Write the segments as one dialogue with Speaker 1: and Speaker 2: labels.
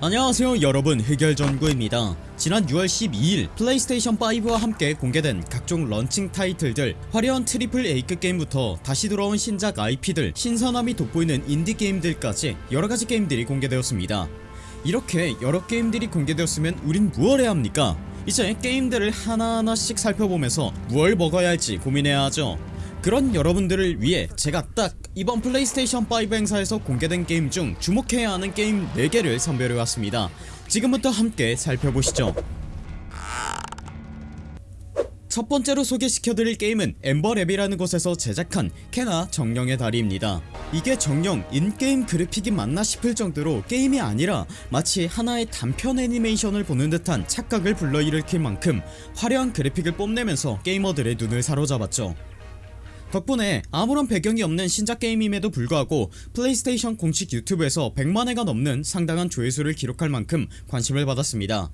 Speaker 1: 안녕하세요 여러분. 흑열전구입니다. 지난 6월 12일 플레이스테이션5와 함께 공개된 각종 런칭 타이틀들 화려한 트리플 A급 게임부터 다시 돌아온 신작 IP들 신선함이 돋보이는 인디게임들까지 여러가지 게임들이 공개되었습니다. 이렇게 여러 게임들이 공개되었으면 우린 무얼 해야 합니까? 이제 게임들을 하나하나씩 살펴보면서 무얼 먹어야 할지 고민해야 하죠 그런 여러분들을 위해 제가 딱 이번 플레이스테이션5 행사에서 공개된 게임 중 주목해야 하는 게임 4개를 선별해왔습니다. 지금부터 함께 살펴보시죠. 첫 번째로 소개시켜드릴 게임은 Ember Lab이라는 곳에서 제작한 케나 정령의 다리입니다. 이게 정령 in-game 그래픽이 맞나 싶을 정도로 게임이 아니라 마치 하나의 단편 애니메이션을 보는 듯한 착각을 불러일으킬 만큼 화려한 그래픽을 뽐내면서 게이머들의 눈을 사로잡았죠 덕분에 아무런 배경이 없는 신작 게임임에도 불구하고 플레이스테이션 공식 유튜브에서 100만회가 넘는 상당한 조회수를 기록할 만큼 관심을 받았습니다.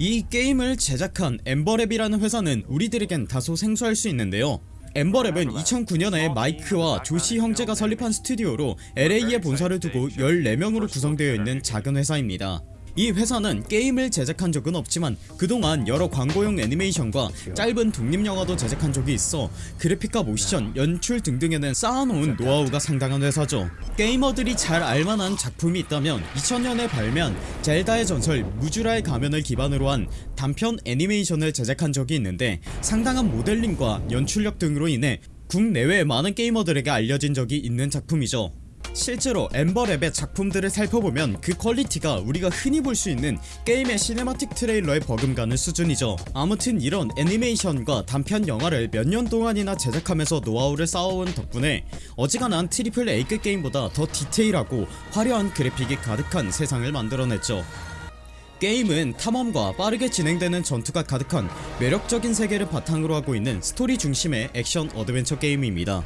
Speaker 1: 이 게임을 제작한 엠버랩이라는 회사는 우리들에겐 다소 생소할 수 있는데요. 엠버랩은 2009년에 마이크와 조시 형제가 설립한 스튜디오로 LA에 본사를 두고 14명으로 구성되어 있는 작은 회사입니다 이 회사는 게임을 제작한 적은 없지만 그동안 여러 광고용 애니메이션과 짧은 독립영화도 제작한 적이 있어 그래픽과 모션, 연출 등등에는 쌓아놓은 노하우가 상당한 회사죠. 게이머들이 잘 알만한 작품이 있다면 2000년에 발매한 젤다의 전설 무주라의 가면을 기반으로 한 단편 애니메이션을 제작한 적이 있는데 상당한 모델링과 연출력 등으로 인해 국내외 많은 게이머들에게 알려진 적이 있는 작품이죠 실제로 Ember Lab의 작품들을 살펴보면 그 퀄리티가 우리가 흔히 볼 수 있는 게임의 cinematic trailer에 버금가는 수준이죠. 아무튼 이런 애니메이션과 단편 영화를 몇 년 동안이나 제작하면서 노하우를 쌓아온 덕분에 어지간한 트리플 A급 게임보다 더 디테일하고 화려한 그래픽이 가득한 세상을 만들어냈죠. 게임은 탐험과 빠르게 진행되는 전투가 가득한 매력적인 세계를 바탕으로 하고 있는 스토리 중심의 액션 어드벤처 게임입니다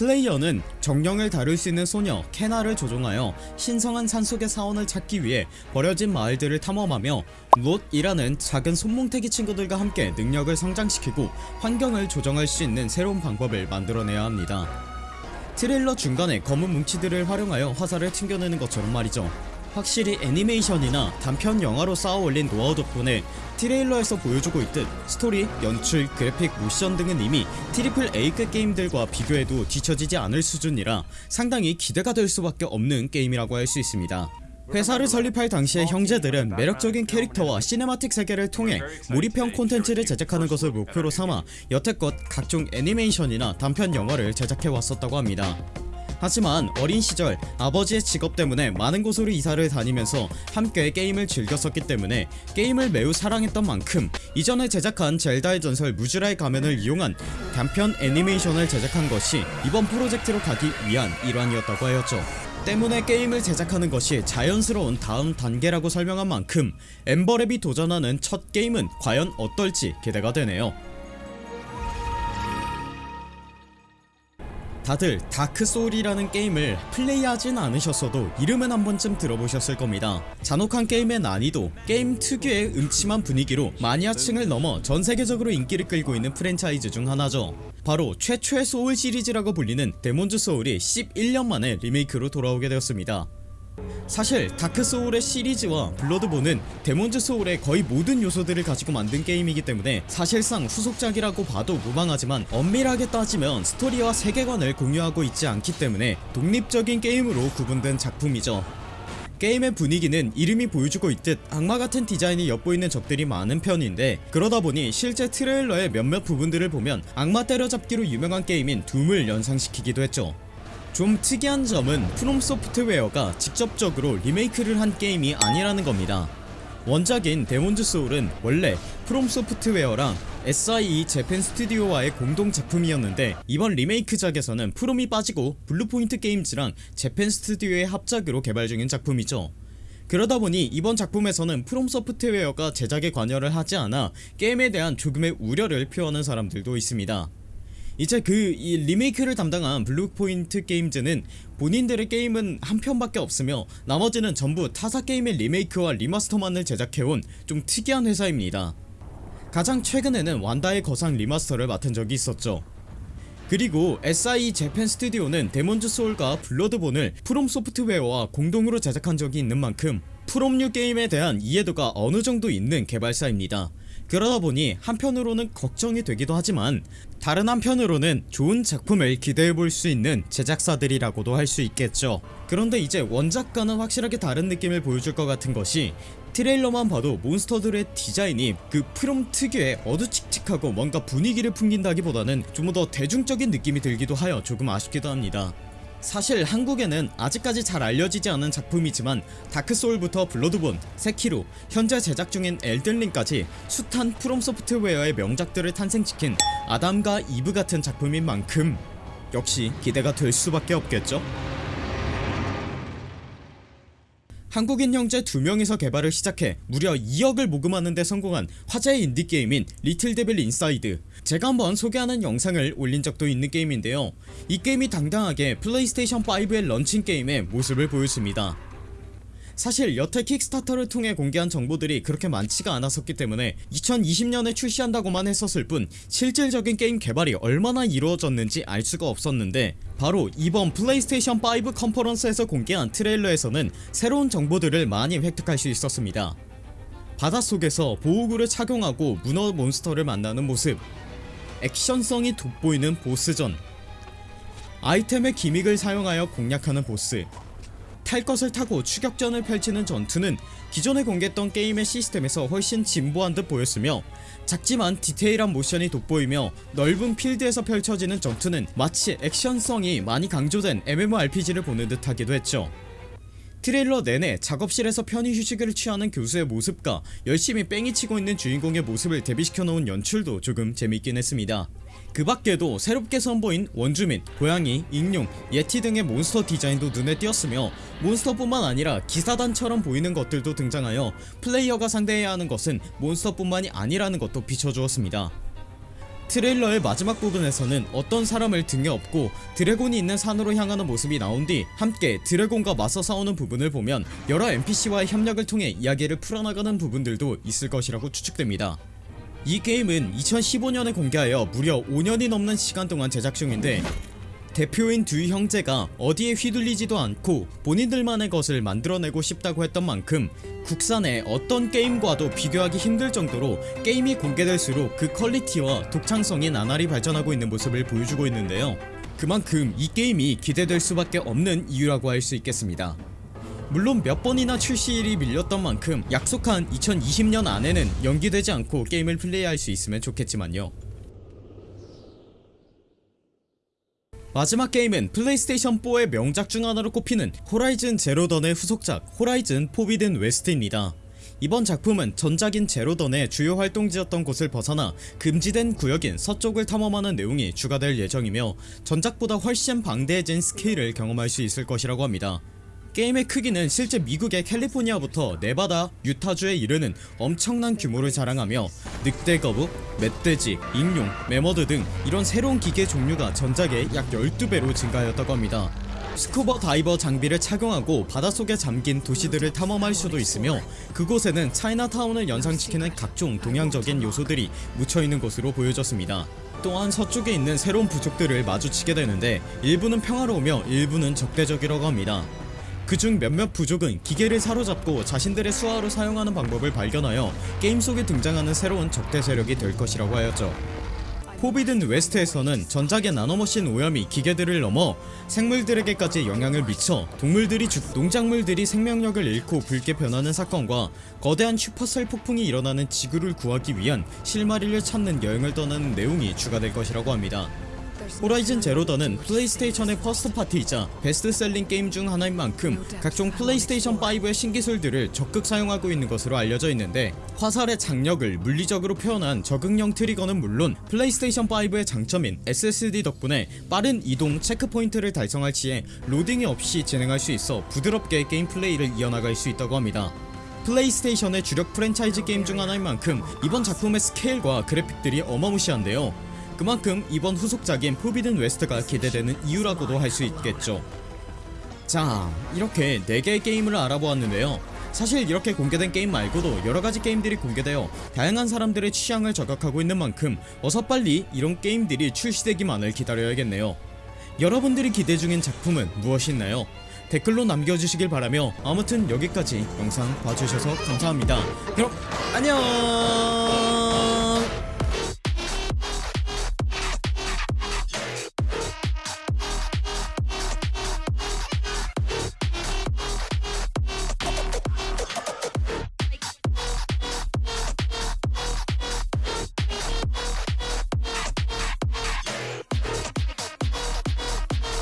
Speaker 1: 플레이어는 정령을 다룰 수 있는 소녀 케나를 조종하여 신성한 산속의 사원을 찾기 위해 버려진 마을들을 탐험하며 Rot이라는 작은 솜뭉태기 친구들과 함께 능력을 성장시키고 환경을 조정할 수 있는 새로운 방법을 만들어내야 합니다. 트레일러 중간에 검은 뭉치들을 활용하여 화살을 튕겨내는 것처럼 말이죠 확실히 애니메이션이나 단편 영화로 쌓아올린 노하우 덕분에 trailer에서 보여주고 있듯 스토리, 연출, 그래픽, 모션 등은 이미 트리플 A급 게임들과 비교해도 뒤처지지 않을 수준이라 상당히 기대가 될 수밖에 없는 게임이라고 할 수 있습니다. 회사를 설립할 당시의 형제들은 매력적인 캐릭터와 cinematic 세계를 통해 몰입형 콘텐츠를 제작하는 것을 목표로 삼아 여태껏 각종 애니메이션이나 단편 영화를 제작해 왔었다고 합니다 하지만 어린 시절 아버지의 직업 때문에 많은 곳으로 이사를 다니면서 함께 게임을 즐겼었기 때문에 게임을 매우 사랑했던 만큼 이전에 제작한 젤다의 전설 무즈라의 가면을 이용한 단편 애니메이션을 제작한 것이 이번 프로젝트로 가기 위한 일환이었다고 하였죠. 때문에 게임을 제작하는 것이 자연스러운 다음 단계라고 설명한 만큼 엠버랩이 도전하는 첫 게임은 과연 어떨지 기대가 되네요 다들 다크소울이라는 게임을 플레이하진 않으셨어도 이름은 한 번쯤 들어보셨을 겁니다. 잔혹한 게임의 난이도 게임 특유의 음침한 분위기로 마니아층을 넘어 전세계적으로 인기를 끌고 있는 프랜차이즈 중 하나죠. 바로 최초의 소울 시리즈라고 불리는 데몬즈 소울이 11년 만에 리메이크로 돌아오게 되었습니다 사실 다크소울의 시리즈와 블러드본은 데몬즈 소울의 거의 모든 요소들을 가지고 만든 게임이기 때문에 사실상 후속작이라고 봐도 무방하지만 엄밀하게 따지면 스토리와 세계관을 공유하고 있지 않기 때문에 독립적인 게임으로 구분된 작품이죠. 게임의 분위기는 이름이 보여주고 있듯 악마같은 디자인이 엿보이는 적들이 많은 편인데 그러다보니 실제 트레일러의 몇몇 부분들을 보면 악마 때려잡기로 유명한 게임인 둠을 연상시키기도 했죠 좀 특이한 점은 프롬 소프트웨어가 직접적으로 리메이크를 한 게임이 아니라는 겁니다. 원작인 데몬즈 소울은 원래 프롬 소프트웨어랑 SIE 재팬 스튜디오와의 공동 작품이었는데 이번 리메이크작에서는 프롬이 빠지고 블루포인트 게임즈랑 재팬 스튜디오의 합작으로 개발 중인 작품이죠. 그러다보니 이번 작품에서는 프롬 소프트웨어가 제작에 관여를 하지 않아 게임에 대한 조금의 우려를 표하는 사람들도 있습니다 이제 그 이 리메이크를 담당한 블루포인트 게임즈는 본인들의 게임은 한 편밖에 없으며 나머지는 전부 타사 게임의 리메이크와 리마스터만을 제작해온 좀 특이한 회사입니다. 가장 최근에는 완다의 거상 리마스터를 맡은 적이 있었죠. 그리고 SIE 재팬 스튜디오는 데몬즈 소울과 블러드본을 프롬 소프트웨어와 공동으로 제작한 적이 있는 만큼 프롬류 게임에 대한 이해도가 어느정도 있는 개발사입니다 그러다 보니 한편으로는 걱정이 되기도 하지만 다른 한편으로는 좋은 작품을 기대해볼 수 있는 제작사들이라고도 할 수 있겠죠. 그런데 이제 원작과는 확실하게 다른 느낌을 보여줄 것 같은 것이 트레일러만 봐도 몬스터들의 디자인이 그 프롬 특유의 어두칙칙하고 뭔가 분위기를 풍긴다기보다는 좀 더 대중적인 느낌이 들기도 하여 조금 아쉽기도 합니다 사실 한국에는 아직까지 잘 알려지지 않은 작품이지만 다크소울부터 블러드본, 세키로, 현재 제작 중인 엘든링까지 숱한 프롬 소프트웨어의 명작들을 탄생시킨 아담과 이브 같은 작품인 만큼 역시 기대가 될 수밖에 없겠죠? 한국인 형제 두 명이서 개발을 시작해 무려 2억을 모금하는 데 성공한 화제의 인디게임인 리틀데빌 인사이드 제가 한번 소개하는 영상을 올린 적도 있는 게임인데요. 이 게임이 당당하게 플레이스테이션 5의 런칭 게임의 모습을 보였습니다. 사실 여태 킥스타터를 통해 공개한 정보들이 그렇게 많지가 않았었기 때문에 2020년에 출시한다고만 했었을 뿐 실질적인 게임 개발이 얼마나 이루어졌는지 알 수가 없었는데 바로 이번 플레이스테이션 5 컨퍼런스에서 공개한 트레일러에서는 새로운 정보들을 많이 획득할 수 있었습니다. 바닷속에서 보호구를 착용하고 문어 몬스터를 만나는 모습 액션성이 돋보이는 보스전. 아이템의 기믹을 사용하여 공략하는 보스. 탈 것을 타고 추격전을 펼치는 전투는 기존에 공개했던 게임의 시스템에서 훨씬 진보한 듯 보였으며 작지만 디테일한 모션이 돋보이며 넓은 필드에서 펼쳐지는 전투는 마치 액션성이 많이 강조된 MMORPG를 보는 듯 하기도 했죠 트레일러 내내 작업실에서 편히 휴식을 취하는 교수의 모습과 열심히 뺑이 치고 있는 주인공의 모습을 대비시켜 놓은 연출도 조금 재밌긴 했습니다. 그 밖에도 새롭게 선보인 원주민, 고양이, 익룡, 예티 등의 몬스터 디자인도 눈에 띄었으며 몬스터뿐만 아니라 기사단처럼 보이는 것들도 등장하여 플레이어가 상대해야 하는 것은 몬스터뿐만이 아니라는 것도 비춰주었습니다 트레일러의 마지막 부분에서는 어떤 사람을 등에 업고 드래곤이 있는 산으로 향하는 모습이 나온 뒤 함께 드래곤과 맞서 싸우는 부분을 보면 여러 NPC와의 협력을 통해 이야기를 풀어나가는 부분들도 있을 것이라고 추측됩니다. 이 게임은 2015년에 공개하여 무려 5년이 넘는 시간 동안 제작 중인데 대표인 두 형제가 어디에 휘둘리지도 않고 본인들만의 것을 만들어내고 싶다고 했던 만큼 국산의 어떤 게임과도 비교하기 힘들 정도로 게임이 공개될수록 그 퀄리티와 독창성이 나날이 발전하고 있는 모습을 보여주고 있는데요. 그만큼 이 게임이 기대될 수밖에 없는 이유라고 할 수 있겠습니다. 물론 몇 번이나 출시일이 밀렸던 만큼 약속한 2020년 안에는 연기되지 않고 게임을 플레이할 수 있으면 좋겠지만요 마지막 게임은 플레이스테이션 4의 명작 중 하나로 꼽히는 호라이즌 제로던의 후속작 호라이즌 포비든 웨스트입니다. 이번 작품은 전작인 제로던의 주요 활동지였던 곳을 벗어나 금지된 구역인 서쪽을 탐험하는 내용이 추가될 예정이며 전작보다 훨씬 방대해진 스케일을 경험할 수 있을 것이라고 합니다 게임의 크기는 실제 미국의 캘리포니아부터 네바다, 유타주에 이르는 엄청난 규모를 자랑하며 늑대 거북, 멧돼지, 익룡, 매머드 등 이런 새로운 기계 종류가 전작의 약 12배로 증가하였다고 합니다. 스쿠버 다이버 장비를 착용하고 바닷속에 잠긴 도시들을 탐험할 수도 있으며 그곳에는 차이나타운을 연상시키는 각종 동양적인 요소들이 묻혀있는 것으로 보여졌습니다. 또한 서쪽에 있는 새로운 부족들을 마주치게 되는데 일부는 평화로우며 일부는 적대적이라고 합니다 그중 몇몇 부족은 기계를 사로잡고 자신들의 수하로 사용하는 방법을 발견하여 게임 속에 등장하는 새로운 적대 세력이 될 것이라고 하였죠. 포비든 웨스트에서는 전작의 나노머신 오염이 기계들을 넘어 생물들에게까지 영향을 미쳐 동물들이 죽 농작물들이 생명력을 잃고 붉게 변하는 사건과 거대한 슈퍼셀 폭풍이 일어나는 지구를 구하기 위한 실마리를 찾는 여행을 떠나는 내용이 추가될 것이라고 합니다 호라이즌 제로던은 플레이스테이션의 first party이자 best selling 게임 중 하나인 만큼 각종 플레이스테이션5의 신기술들을 적극 사용하고 있는 것으로 알려져 있는데 화살의 장력을 물리적으로 표현한 적응형 트리거는 물론 플레이스테이션5의 장점인 SSD 덕분에 빠른 이동 체크포인트를 달성할 시에 로딩이 없이 진행할 수 있어 부드럽게 게임 플레이를 이어나갈 수 있다고 합니다. 플레이스테이션의 주력 프랜차이즈 게임 중 하나인 만큼 이번 작품의 스케일과 그래픽들이 어마무시한데요 그만큼 이번 후속작인 포비든 웨스트가 기대되는 이유라고도 할 수 있겠죠. 자 이렇게 4개의 게임을 알아보았는데요. 사실 이렇게 공개된 게임 말고도 여러가지 게임들이 공개되어 다양한 사람들의 취향을 저격하고 있는 만큼 어서 빨리 이런 게임들이 출시되기만을 기다려야겠네요. 여러분들이 기대 중인 작품은 무엇이 있나요? 댓글로 남겨주시길 바라며 아무튼 여기까지 영상 봐주셔서 감사합니다. 그럼 안녕